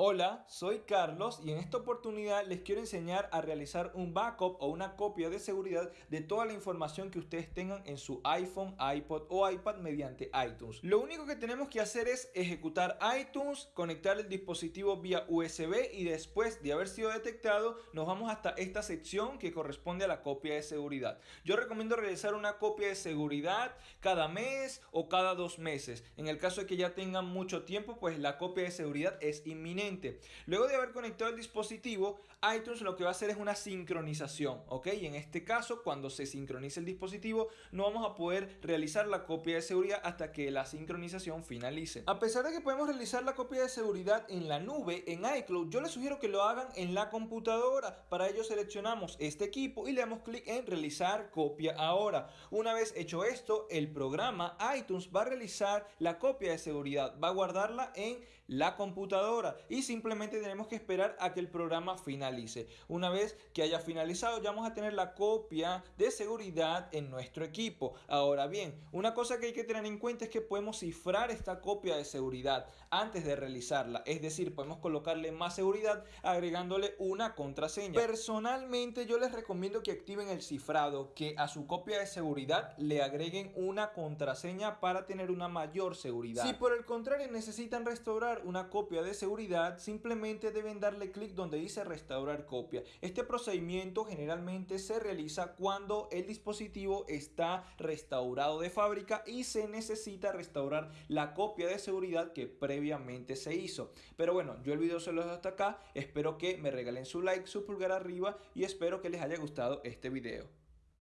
Hola, soy Carlos y en esta oportunidad les quiero enseñar a realizar un backup o una copia de seguridad de toda la información que ustedes tengan en su iPhone, iPod o iPad mediante iTunes. Lo único que tenemos que hacer es ejecutar iTunes, conectar el dispositivo vía USB y después de haber sido detectado nos vamos hasta esta sección que corresponde a la copia de seguridad. Yo recomiendo realizar una copia de seguridad cada mes o cada dos meses. En el caso de que ya tengan mucho tiempo pues la copia de seguridad es inminente Luego de haber conectado el dispositivo, iTunes lo que va a hacer es una sincronización, ¿ok? Y en este caso, cuando se sincronice el dispositivo, no vamos a poder realizar la copia de seguridad hasta que la sincronización finalice. A pesar de que podemos realizar la copia de seguridad en la nube, en iCloud, yo les sugiero que lo hagan en la computadora. Para ello seleccionamos este equipo y le damos clic en realizar copia ahora. Una vez hecho esto, el programa iTunes va a realizar la copia de seguridad, va a guardarla en la computadora y simplemente tenemos que esperar a que el programa finalice. Una vez que haya finalizado ya vamos a tener la copia de seguridad en nuestro equipo. Ahora bien, una cosa que hay que tener en cuenta es que podemos cifrar esta copia de seguridad antes de realizarla. Es decir, podemos colocarle más seguridad agregándole una contraseña. Personalmente yo les recomiendo que activen el cifrado, que a su copia de seguridad le agreguen una contraseña para tener una mayor seguridad. Si por el contrario necesitan restaurar una copia de seguridad, simplemente deben darle clic donde dice restaurar copia. Este procedimiento generalmente se realiza cuando el dispositivo está restaurado de fábrica y se necesita restaurar la copia de seguridad que previamente se hizo. Pero bueno, yo el video se lo dejo hasta acá. Espero que me regalen su like, su pulgar arriba y espero que les haya gustado este video.